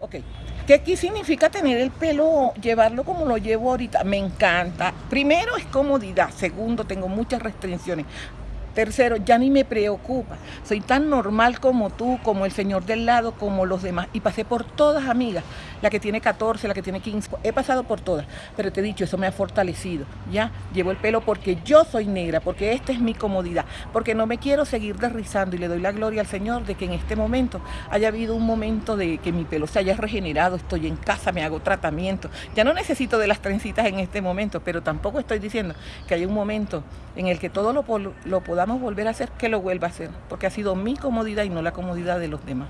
Ok, ¿qué, ¿qué significa tener el pelo, llevarlo como lo llevo ahorita? Me encanta. Primero es comodidad, segundo tengo muchas restricciones. Tercero, ya ni me preocupa. Soy tan normal como tú, como el señor del lado, como los demás. Y pasé por todas, amigas. La que tiene 14, la que tiene 15. He pasado por todas. Pero te he dicho, eso me ha fortalecido. Ya, llevo el pelo porque yo soy negra, porque esta es mi comodidad. Porque no me quiero seguir derrizando y le doy la gloria al Señor de que en este momento haya habido un momento de que mi pelo se haya regenerado. Estoy en casa, me hago tratamiento. Ya no necesito de las trencitas en este momento, pero tampoco estoy diciendo que hay un momento en el que todo lo, lo podamos volver a hacer, que lo vuelva a hacer, porque ha sido mi comodidad y no la comodidad de los demás.